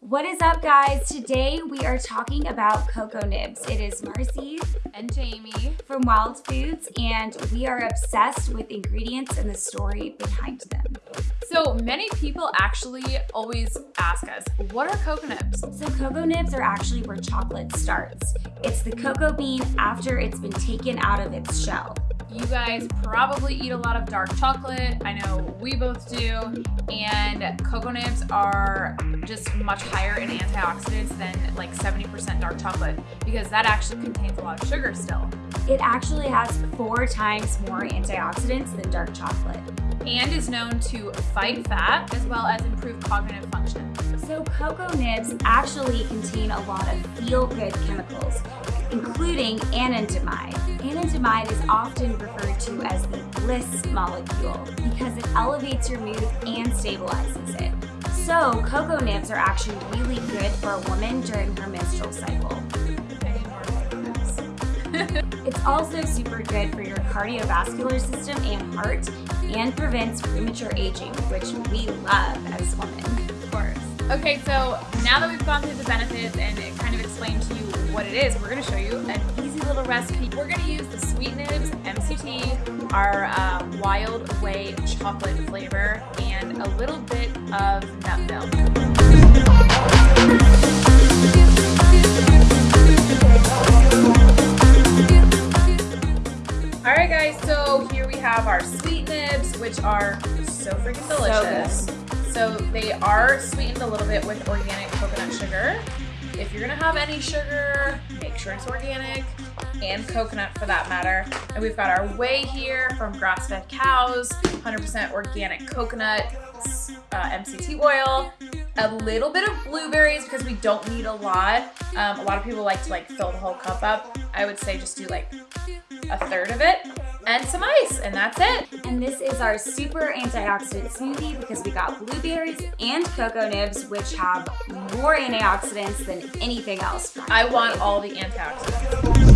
What is up guys? Today we are talking about cocoa nibs. It is Marcy and Jamie from Wild Foods and we are obsessed with ingredients and the story behind them. So many people actually always ask us, what are cocoa nibs? So cocoa nibs are actually where chocolate starts. It's the cocoa bean after it's been taken out of its shell. You guys probably eat a lot of dark chocolate. I know we both do. And cocoa nibs are just much higher in antioxidants than like 70% dark chocolate because that actually contains a lot of sugar still. It actually has four times more antioxidants than dark chocolate. And is known to fight fat as well as improve cognitive function. So cocoa nibs actually contain a lot of feel-good chemicals, including anandamide. Anandamide is often referred to as the bliss molecule because it elevates your mood and stabilizes it. So cocoa nibs are actually really good for a woman during her menstrual cycle. it's also super good for your cardiovascular system and heart and prevents premature aging, which we love as women. Okay, so now that we've gone through the benefits and kind of explained to you what it is, we're gonna show you an easy little recipe. We're gonna use the Sweet Nibs MCT, our uh, Wild Whey chocolate flavor, and a little bit of nut milk. Alright guys, so here we have our Sweet Nibs, which are so freaking delicious. So so they are sweetened a little bit with organic coconut sugar. If you're gonna have any sugar, make sure it's organic and coconut for that matter. And we've got our whey here from grass-fed cows, 100% organic coconut, uh, MCT oil, a little bit of blueberries because we don't need a lot. Um, a lot of people like to like fill the whole cup up. I would say just do like a third of it and some ice, and that's it. And this is our super antioxidant smoothie because we got blueberries and cocoa nibs, which have more antioxidants than anything else. I want all the antioxidants.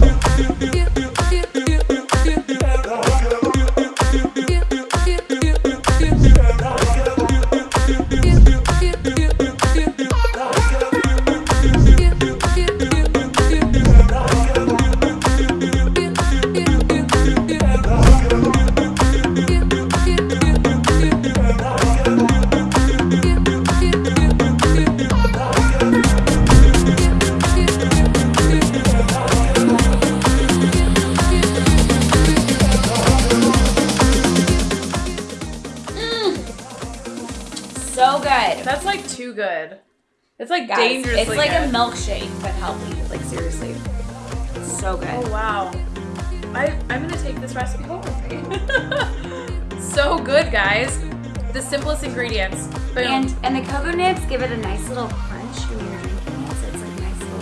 So good. That's like too good. It's like Guys, dangerously It's like good. a milkshake, but healthy. Like seriously. It's so good. Oh wow. I, I'm gonna take this recipe home with me. so good, guys. The simplest ingredients. Boom. And and the cocoa nibs give it a nice little crunch when you're drinking it, so it's like nice little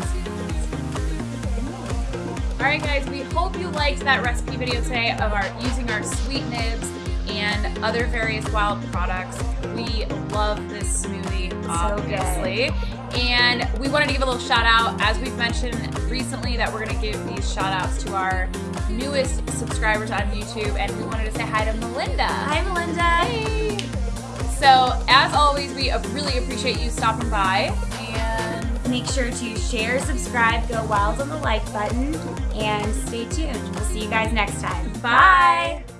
Alright guys, we hope you liked that recipe video today of our using our sweet nibs and other various wild products. We love this smoothie, obviously. So and we wanted to give a little shout out, as we've mentioned recently, that we're gonna give these shout outs to our newest subscribers on YouTube. And we wanted to say hi to Melinda. Hi Melinda. Hey. So as always, we really appreciate you stopping by and Make sure to share, subscribe, go wild on the like button, and stay tuned. We'll see you guys next time. Bye. Bye.